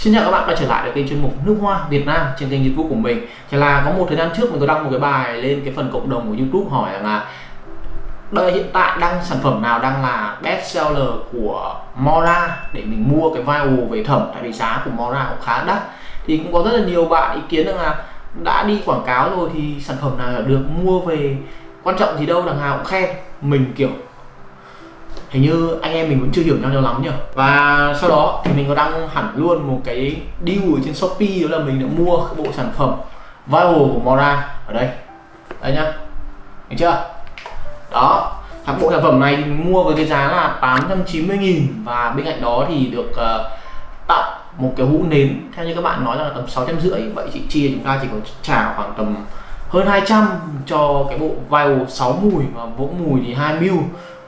Xin chào các bạn quay trở lại với kênh chuyên mục nước hoa Việt Nam trên kênh YouTube của mình. Thì là có một thời gian trước mình có đăng một cái bài lên cái phần cộng đồng của YouTube hỏi rằng là đây hiện tại đang sản phẩm nào đang là best seller của Mora? Để mình mua cái vial về thẩm, tại vì giá của Mora cũng khá đắt. Thì cũng có rất là nhiều bạn ý kiến rằng là đã đi quảng cáo rồi thì sản phẩm nào được mua về? Quan trọng gì đâu, đằng nào cũng khen. Mình, kiểu hình như anh em mình vẫn chưa hiểu nhau nhiều lắm nhỉ? Và sau đó thì mình có đăng hẳn luôn một cái deal ở trên shopee đó là mình đã mua bộ sản phẩm viral của mora ở đây. Đây nhá. Thấy chưa? Đó. Các bộ sản phẩm này mình mua với cái giá là 890 nghìn và bên cạnh đó thì được uh, tặng một cái hũ nến. Theo như các bạn nói là tầm sáu trăm rưỡi. Vậy chị chia chúng ta chỉ có trả khoảng tầm hơn 200 cho cái bộ vial 6 mùi và vỗ mùi thì 2 mil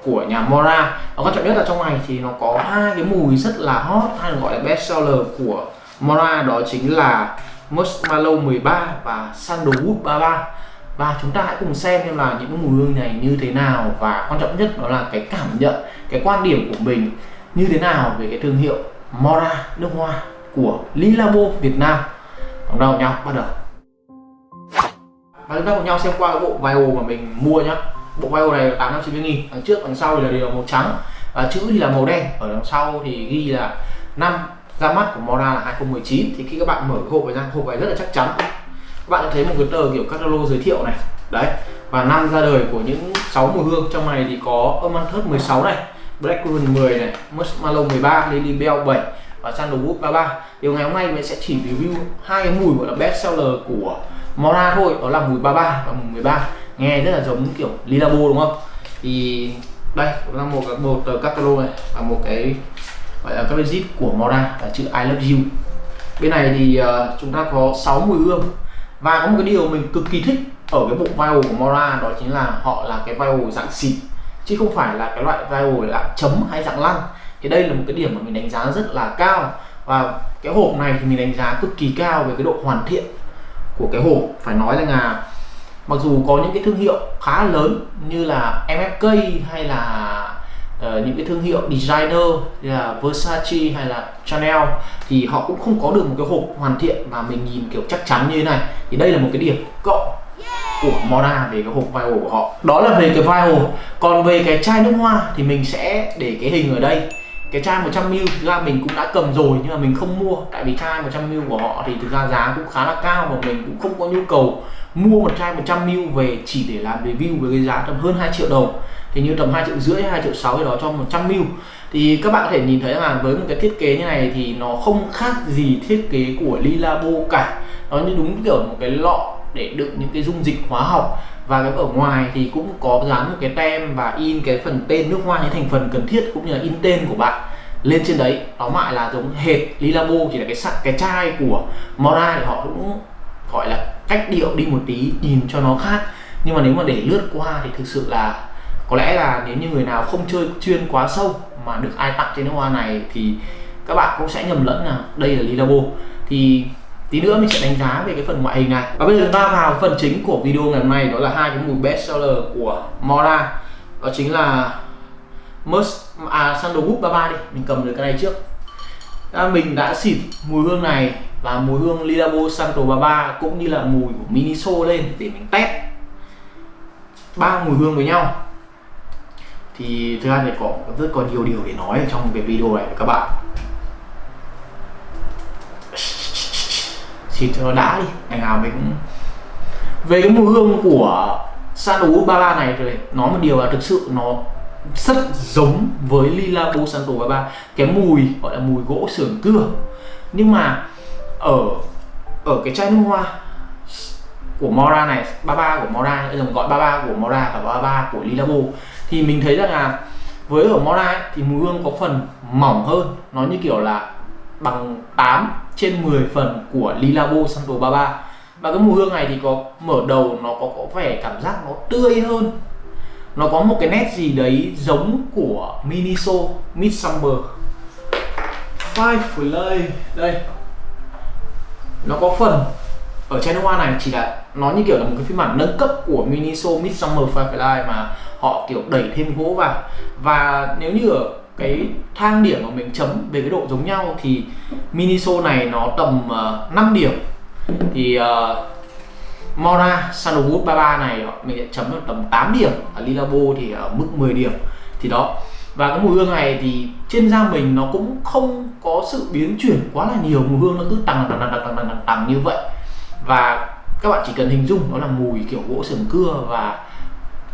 của nhà Mora. Và quan trọng nhất là trong này thì nó có hai cái mùi rất là hot, hay gọi là best seller của Mora, đó chính là Marshmallow 13 và Sandalwood 33 và chúng ta hãy cùng xem xem là những mùi hương này như thế nào, và quan trọng nhất đó là cái cảm nhận, cái quan điểm của mình như thế nào về cái thương hiệu Mora nước hoa của Lilabo Việt Nam. Vâng, cùng đầu nhau, bắt đầu. Và chúng ta cùng nhau xem qua cái bộ vial mà mình mua nhá bộ bao này là 890 nghìn đằng trước, đằng sau thì là đều màu trắng và chữ thì là màu đen. Ở đằng sau thì ghi là năm ra mắt của Mora là 2019 thì khi các bạn mở hộp này ra, hộp này rất là chắc chắn. Các bạn thấy một cái tờ kiểu catalog giới thiệu này. Đấy. Và năm ra đời của những 6 mùi hương. Trong này thì có Amanthus 16 này, Black Blackcurrant 10 này Marshmallow 13 Lily Bell 7 và Sandalwood 33 điều ngày hôm nay mình sẽ chỉ review hai cái mùi gọi là best seller của Mora thôi. Đó là mùi 33 và mùi 13 nghe rất là giống kiểu Lilabo đúng không? Thì đây cũng là một một tờ lô này và một cái gọi là cái zip của Mora là chữ I love you. Bên này thì uh, chúng ta có 6 mùi hương. Và có một cái điều mình cực kỳ thích ở cái bộ vial của Mora đó chính là họ là cái vial dạng xịt chứ không phải là cái loại vial dạng chấm hay dạng lăn. Thì đây là một cái điểm mà mình đánh giá rất là cao. Và cái hộp này thì mình đánh giá cực kỳ cao về cái độ hoàn thiện của cái hộp phải nói là, là mặc dù có những cái thương hiệu khá lớn như là MFK hay là uh, những cái thương hiệu designer như là Versace hay là Chanel thì họ cũng không có được một cái hộp hoàn thiện mà mình nhìn kiểu chắc chắn như thế này. Thì đây là một cái điểm cộng của Moda về cái hộp vial của họ. Đó là về cái vial còn về cái chai nước hoa thì mình sẽ để cái hình ở đây. Cái chai 100ml thực ra mình cũng đã cầm rồi nhưng mà mình không mua. Tại vì chai 100ml của họ thì thực ra giá cũng khá là cao và mình cũng không có nhu cầu mua một chai 100ml về chỉ để làm review với cái giá tầm hơn 2 triệu đồng. Thì như tầm 2 triệu rưỡi 2 triệu 6 thì đó cho 100ml thì các bạn có thể nhìn thấy là với một cái thiết kế như này thì nó không khác gì thiết kế của Lilabo cả. Nó như đúng kiểu một cái lọ để đựng những cái dung dịch hóa học. Và cái ở ngoài thì cũng có dán một cái tem và in cái phần tên nước hoa những thành phần cần thiết cũng như là in tên của bạn lên trên đấy. Đó lại là giống hệt Lilabo, chỉ là cái cái chai của Mora thì họ cũng gọi là cách điệu đi một tí nhìn cho nó khác. Nhưng mà nếu mà để lướt qua thì thực sự là có lẽ là nếu như người nào không chơi chuyên quá sâu mà được ai tặng trên nước hoa này thì các bạn cũng sẽ nhầm lẫn là đây là Lilabo. Thì tí nữa mình sẽ đánh giá về cái phần ngoại hình này. Và bây giờ chúng ta vào phần chính của video ngày hôm nay đó là hai cái mùi best seller của Mora. Đó chính là Musk à Sandalwood 33 đi. Mình cầm được cái này trước. À, mình đã xịt mùi hương này và mùi hương Lilabo Santo 33 cũng như là mùi của Miniso lên để mình test ba mùi hương với nhau. Thì thực ra thì có rất còn nhiều điều để nói ở trong cái video này các bạn. Xịt cho nó đã đi, ngày nào mình cũng về cái mùi hương của Santo 33 này rồi nói một điều là thực sự nó rất giống với Lila Santo 33 cái mùi, gọi là mùi gỗ sườn cưa. Nhưng mà ở ở cái chai nước hoa của Mora này 33 của Mora bây giờ gọi 33 của Mora và 33 của Lilabo thì mình thấy rằng là với ở Mora ấy, thì mùi hương có phần mỏng hơn nó như kiểu là bằng 8 trên 10 phần của Lilabo Santo 33 và cái mùi hương này thì có mở đầu nó có có vẻ cảm giác nó tươi hơn. Nó có một cái nét gì đấy giống của Miniso Midsummer. Five Play đây nó có phần ở channel nước hoa này chỉ là nó như kiểu là một cái phiên bản nâng cấp của Miniso Midsummer Firefly mà họ kiểu đẩy thêm gỗ vào. Và nếu như ở cái thang điểm mà mình chấm về cái độ giống nhau thì Miniso này nó tầm ờ, uh, 5 điểm. Thì ờ, uh, Mora Sandalwood 33 này mình sẽ chấm được tầm 8 điểm. Ở Lilabo thì ở mức 10 điểm. Thì đó. Và cái mùi hương này thì trên da mình nó cũng không có sự biến chuyển quá là nhiều mùi hương nó cứ tăng tăng tăng tăng tăng tăng, tăng như vậy. Và các bạn chỉ cần hình dung nó là mùi kiểu gỗ sườn cưa và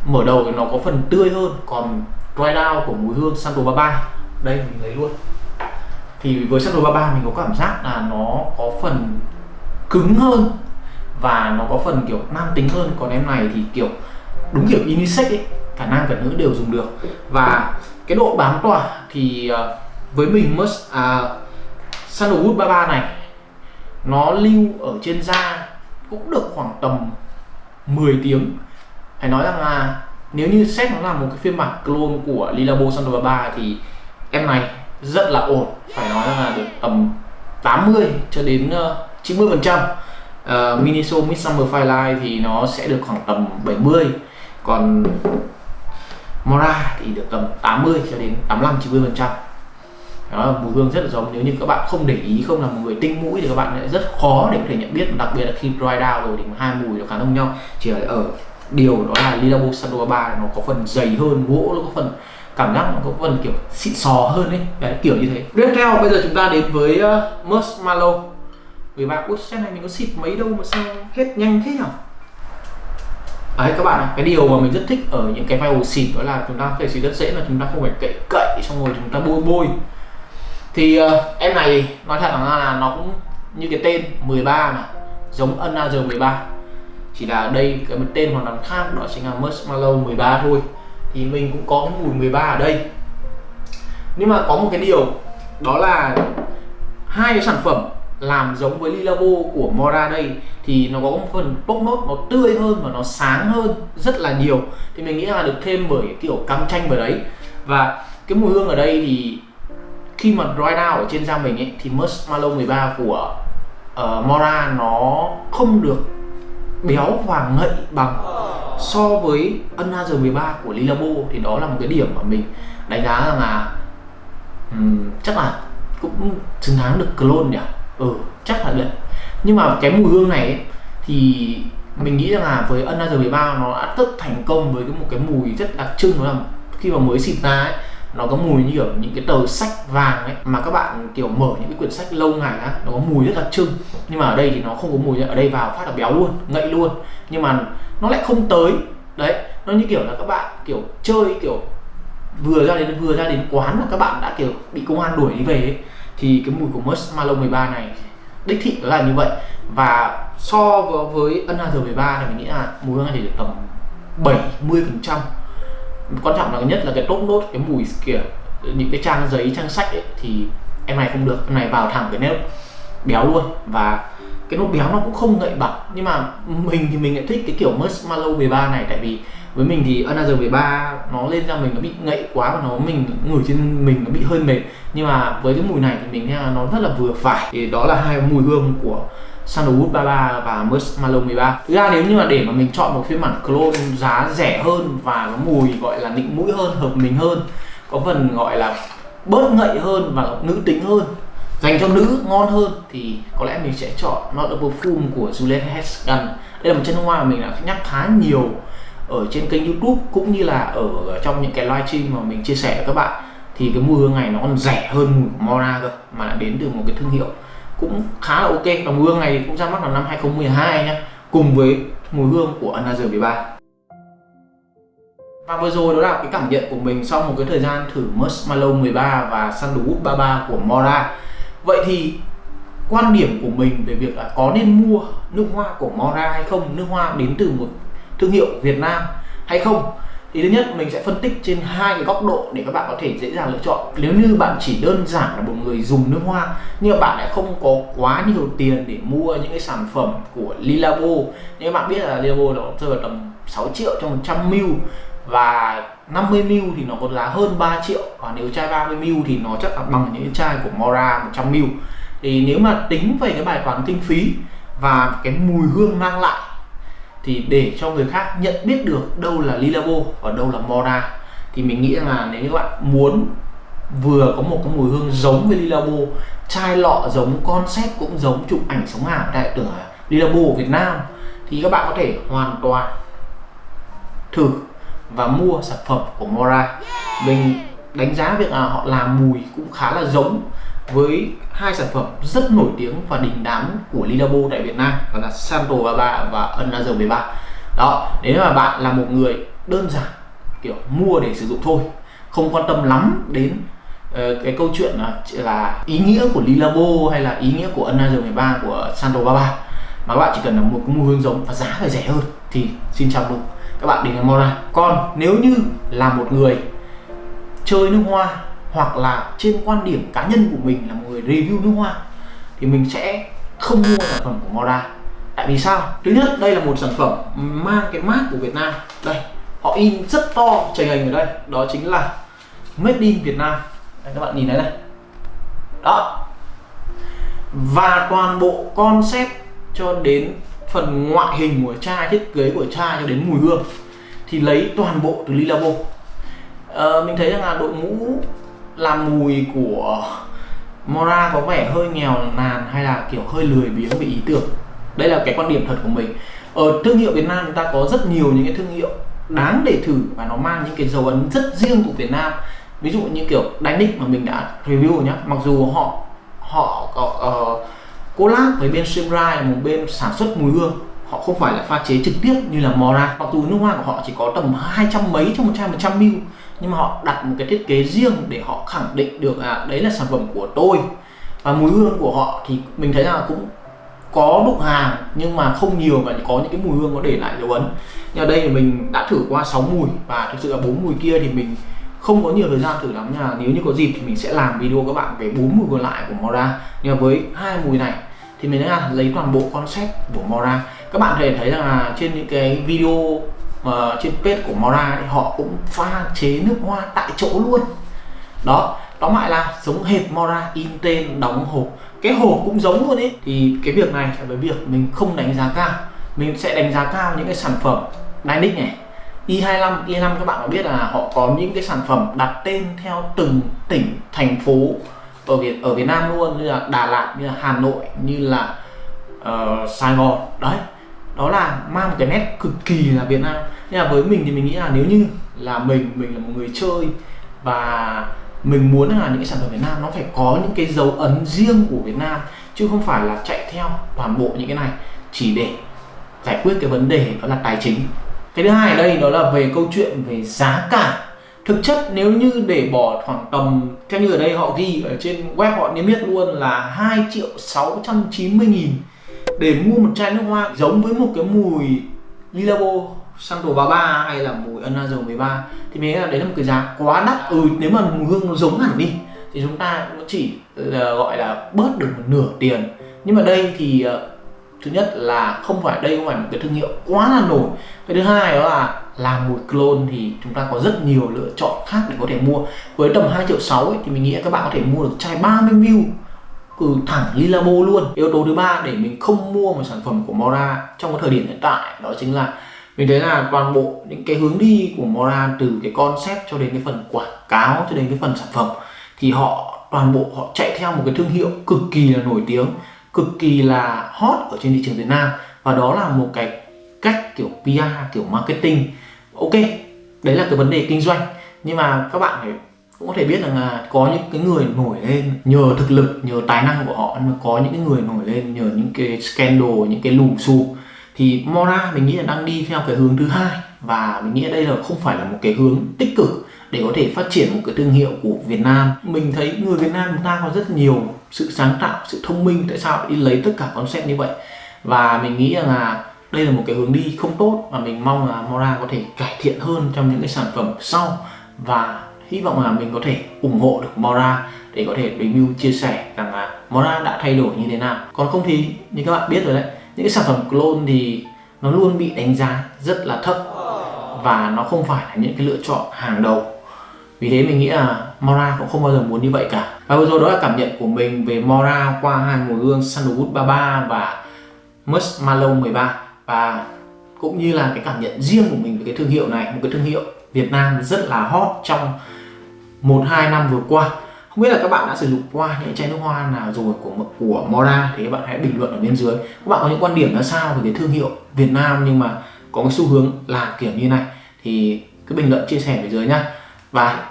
mở đầu thì nó có phần tươi hơn còn dry down của mùi hương Santo 33 đây mình lấy luôn. Thì với Santo 33 mình có cảm giác là nó có phần cứng hơn và nó có phần kiểu nam tính hơn. Còn em này thì kiểu đúng kiểu unisex ấy cả nam cả nữ đều dùng được. Và cái độ bám tỏa thì ờ, với mình must à, sandalwood 33 này nó lưu ở trên da cũng được khoảng tầm 10 tiếng. Phải nói rằng là nếu như xét nó là một cái phiên bản clone của Lilabo Sandal 33 thì em này rất là ổn. Phải nói rằng là được tầm 80 cho đến ờ, uh, 90 phần trăm. Uh, Miniso Midsummer Firelight thì nó sẽ được khoảng tầm 70 còn Mora thì được tầm 80 cho đến 85 90 phần trăm. Đó là mùi hương rất là giống. Nếu như các bạn không để ý không là một người tinh mũi thì các bạn sẽ rất khó để có thể nhận biết. Đặc biệt là khi dry down rồi thì hai mùi nó khá giống nhau. Chỉ là ở điều đó là Lilabo Sandoa 3 nó có phần dày hơn gỗ nó có phần cảm giác nó có phần kiểu xịn sò hơn ấy. Đấy kiểu như thế. Tiếp theo bây giờ chúng ta đến với uh, Marshmallow. Vì bạn út này mình có xịt mấy đâu mà sao hết nhanh thế nhỉ đấy các bạn cái điều mà mình rất thích ở những cái file xịt đó là chúng ta có thể xịt rất dễ là chúng ta không phải cậy cậy xong rồi chúng ta bôi bôi. Thì uh, em này nói thật là, là nó cũng như cái tên 13 mà giống Another 13 chỉ là đây cái một tên hoàn toàn khác đó chính là Marshmallow 13 thôi. Thì mình cũng có cái mùi 13 ở đây. Nhưng mà có một cái điều đó là hai cái sản phẩm làm giống với Lilabo của Mora đây thì nó có một phần bốc nốt nó tươi hơn và nó sáng hơn rất là nhiều. Thì mình nghĩ là được thêm bởi kiểu cam chanh vào đấy. Và cái mùi hương ở đây thì khi mà dry down ở trên da mình ấy thì Marshmallow 13 của uh, Mora nó không được béo và ngậy bằng so với Another 13 của Lilabo. Thì đó là một cái điểm mà mình đánh giá rằng là um, chắc là cũng xứng đáng được clone nhỉ? Ừ chắc là đấy. Nhưng mà cái mùi hương này ấy, thì mình nghĩ rằng là với Another 13 nó đã rất thành công với cái một cái mùi rất đặc trưng đó là khi mà mới xịt ra ấy nó có mùi như kiểu những cái tờ sách vàng ấy mà các bạn kiểu mở những cái quyển sách lâu ngày á nó có mùi rất đặc trưng. Nhưng mà ở đây thì nó không có mùi ở đây vào phát là béo luôn ngậy luôn. Nhưng mà nó lại không tới. Đấy nó như kiểu là các bạn kiểu chơi kiểu vừa ra đến vừa ra đến quán mà các bạn đã kiểu bị công an đuổi đi về ấy thì cái mùi của Marshmallow 13 này đích thị đó là như vậy. Và so với Another 13 thì mình nghĩ là mùi hương này thì được tầm 70 phần trăm. Quan trọng là nhất là cái tốt nốt cái mùi kiểu những cái trang giấy trang sách ấy, thì em này không được em này vào thẳng cái nếp béo luôn. Và cái nốt béo nó cũng không ngậy bằng. Nhưng mà mình thì mình lại thích cái kiểu marshmallow 13 này tại vì với mình thì Another 13 nó lên ra mình nó bị ngậy quá và nó mình ngửi trên mình nó bị hơi mệt. Nhưng mà với cái mùi này thì mình thấy là nó rất là vừa phải. Thì đó là hai mùi hương của Sandalwood 33 và Marshmallow 13 Thực ra nếu như mà để mà mình chọn một phiên bản clone giá rẻ hơn và có mùi gọi là nịnh mũi hơn, hợp mình hơn có phần gọi là bớt ngậy hơn và nữ tính hơn dành cho nữ ngon hơn thì có lẽ mình sẽ chọn Not a Perfume của Juliette Hesgan. Đây là một chân hoa mà mình đã nhắc khá nhiều ở trên kênh youtube cũng như là ở trong những cái livestream mà mình chia sẻ với các bạn, thì cái mùi hương này nó còn rẻ hơn mùi của Mora cơ, mà lại đến từ một cái thương hiệu cũng khá là ok. Và mùi hương này cũng ra mắt vào năm 2012 nhá, cùng với mùi hương của Another 13 và vừa rồi đó là cái cảm nhận của mình sau một cái thời gian thử Marshmallow 13 và Sandalwood 33 của Mora vậy thì quan điểm của mình về việc là có nên mua nước hoa của Mora hay không? Nước hoa đến từ một thương hiệu Việt Nam hay không? Thì thứ nhất, mình sẽ phân tích trên hai cái góc độ để các bạn có thể dễ dàng lựa chọn. Nếu như bạn chỉ đơn giản là một người dùng nước hoa, nhưng mà bạn lại không có quá nhiều tiền để mua những cái sản phẩm của Lilabo. Nhưng bạn biết là Lilabo nó rơi vào tầm 6 triệu trong 100 ml và 50 ml thì nó có giá hơn 3 triệu. Và nếu chai 30 ml thì nó chắc là bằng những chai của Mora 100 ml. Thì nếu mà tính về cái bài toán kinh phí và cái mùi hương mang lại thì để cho người khác nhận biết được đâu là Lilabo và đâu là Mora thì mình nghĩ là nếu như các bạn muốn vừa có một cái mùi hương giống với Lilabo chai lọ giống concept cũng giống chụp ảnh sống ảo đại tưởng Lilabo ở Việt Nam thì các bạn có thể hoàn toàn thử và mua sản phẩm của Mora. Mình đánh giá việc là họ làm mùi cũng khá là giống với hai sản phẩm rất nổi tiếng và đình đám của Lilabo tại Việt Nam đó là Santo 33 và Another 13 đó nếu mà bạn là một người đơn giản kiểu mua để sử dụng thôi không quan tâm lắm đến uh, cái câu chuyện là, là ý nghĩa của Lilabo hay là ý nghĩa của Another 13 của Santo 33 mà các bạn chỉ cần là một cái mùi hương giống và giá phải rẻ hơn thì xin chào mừng các bạn đến với Mora. Còn nếu như là một người chơi nước hoa hoặc là trên quan điểm cá nhân của mình là một người review nước hoa thì mình sẽ không mua sản phẩm của Moda. Tại vì sao? Thứ nhất đây là một sản phẩm mang cái mát của Việt Nam. Đây họ in rất to trời hình ở đây. Đó chính là made in Việt Nam. Đây, các bạn nhìn thấy này. Đó. Và toàn bộ concept cho đến phần ngoại hình của chai thiết kế của chai cho đến mùi hương thì lấy toàn bộ từ Lilabo. À, mình thấy rằng là đội ngũ là mùi của Mora có vẻ hơi nghèo nàn hay là kiểu hơi lười biếng về ý tưởng? Đây là cái quan điểm thật của mình. Ở thương hiệu Việt Nam chúng ta có rất nhiều những cái thương hiệu đáng để thử và nó mang những cái dấu ấn rất riêng của Việt Nam. Ví dụ như kiểu Dynic mà mình đã review nhá mặc dù họ họ có uh, collab với bên Simrai là một bên sản xuất mùi hương họ không phải là pha chế trực tiếp như là Mora. Mặc dù nước hoa của họ chỉ có tầm hai trăm mấy trong một chai một trăm ml nhưng mà họ đặt một cái thiết kế riêng để họ khẳng định được là đấy là sản phẩm của tôi. Và mùi hương của họ thì mình thấy là cũng có đụng hàng, nhưng mà không nhiều và có những cái mùi hương có để lại dấu ấn. Nhưng ở đây thì mình đã thử qua 6 mùi, và thực sự là bốn mùi kia thì mình không có nhiều thời gian thử lắm nha. Nếu như có dịp thì mình sẽ làm video các bạn về bốn mùi còn lại của Mora. Nhưng mà với hai mùi này thì mình đã lấy toàn bộ concept của Mora các bạn có thể thấy rằng là trên những cái video uh, trên page của Mora thì họ cũng pha chế nước hoa tại chỗ luôn. Đó tóm lại là giống hệt Mora in tên đóng hộp. Cái hộp cũng giống luôn ấy thì cái việc này là với việc mình không đánh giá cao. Mình sẽ đánh giá cao những cái sản phẩm Dynic này. Y25, Y25 các bạn có biết là họ có những cái sản phẩm đặt tên theo từng tỉnh, thành phố ở Việt ở Việt Nam luôn như là Đà Lạt, như là Hà Nội, như là uh, Sài Gòn. Đấy đó là mang một cái nét cực kỳ là Việt Nam. Nhưng mà với mình thì mình nghĩ là nếu như là mình mình là một người chơi và mình muốn là những cái sản phẩm Việt Nam nó phải có những cái dấu ấn riêng của Việt Nam, chứ không phải là chạy theo toàn bộ những cái này chỉ để giải quyết cái vấn đề đó là tài chính. Cái thứ hai ở đây đó là về câu chuyện về giá cả. Thực chất nếu như để bỏ khoảng tầm, theo như ở đây họ ghi ở trên web họ niêm yết luôn là 2 triệu 690 nghìn để mua một chai nước hoa giống với một cái mùi Lilabo Santo 33 hay là mùi Anazor 13 thì mình nghĩ là đấy là một cái giá quá đắt. Ừ nếu mà mùi hương nó giống hẳn đi thì chúng ta cũng chỉ là gọi là bớt được một nửa tiền. Nhưng mà đây thì ờ, thứ nhất là không phải đây không phải một cái thương hiệu quá là nổi. Cái thứ hai đó là làm mùi clone thì chúng ta có rất nhiều lựa chọn khác để có thể mua. Với tầm 2 triệu 6 ấy, thì mình nghĩ các bạn có thể mua được chai 30 ml cứ thẳng Lilabo luôn. Yếu tố thứ ba để mình không mua một sản phẩm của Mora trong cái thời điểm hiện tại, đó chính là mình thấy là toàn bộ những cái hướng đi của Mora từ cái concept cho đến cái phần quảng cáo, cho đến cái phần sản phẩm, thì họ, toàn bộ họ chạy theo một cái thương hiệu cực kỳ là nổi tiếng, cực kỳ là hot ở trên thị trường Việt Nam. Và đó là một cái cách kiểu PR kiểu marketing. Ok, đấy là cái vấn đề kinh doanh. Nhưng mà các bạn phải cũng có thể biết rằng là có những cái người nổi lên nhờ thực lực, nhờ tài năng của họ nhưng mà có những cái người nổi lên nhờ những cái scandal, những cái lùm xùm. Thì Mora mình nghĩ là đang đi theo cái hướng thứ hai, và mình nghĩ đây là không phải là một cái hướng tích cực để có thể phát triển một cái thương hiệu của Việt Nam. Mình thấy người Việt Nam chúng ta có rất nhiều sự sáng tạo, sự thông minh, tại sao đi lấy tất cả concept như vậy? Và mình nghĩ rằng là đây là một cái hướng đi không tốt, và mình mong là Mora có thể cải thiện hơn trong những cái sản phẩm sau. Và hy vọng là mình có thể ủng hộ được Mora để có thể review chia sẻ rằng là Mora đã thay đổi như thế nào. Còn không thì như các bạn biết rồi đấy, những cái sản phẩm clone thì nó luôn bị đánh giá rất là thấp và nó không phải là những cái lựa chọn hàng đầu. Vì thế mình nghĩ là Mora cũng không bao giờ muốn như vậy cả. Và vừa rồi đó là cảm nhận của mình về Mora qua hai mùi hương Sandalwood 33 và Musk Malone 13 và cũng như là cái cảm nhận riêng của mình về cái thương hiệu này, một cái thương hiệu Việt Nam rất là hot trong một, hai năm vừa qua. Không biết là các bạn đã sử dụng qua những chai nước hoa nào rồi của của Mora thì các bạn hãy bình luận ở bên dưới. Các bạn có những quan điểm ra sao về cái thương hiệu Việt Nam nhưng mà có cái xu hướng là kiểu như này? Thì cứ bình luận, chia sẻ ở dưới nhá. Và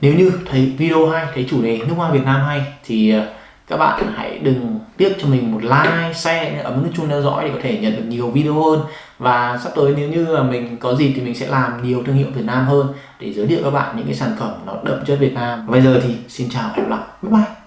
nếu như thấy video hay, thấy chủ đề nước hoa Việt Nam hay thì ờ, các bạn hãy đừng tiếc cho mình một like, share, ấn nút chuông theo dõi để có thể nhận được nhiều video hơn và sắp tới nếu như là mình có gì thì mình sẽ làm nhiều thương hiệu Việt Nam hơn để giới thiệu các bạn những cái sản phẩm nó đậm chất Việt Nam. Bây giờ thì xin chào và hẹn gặp lại. Bye bye.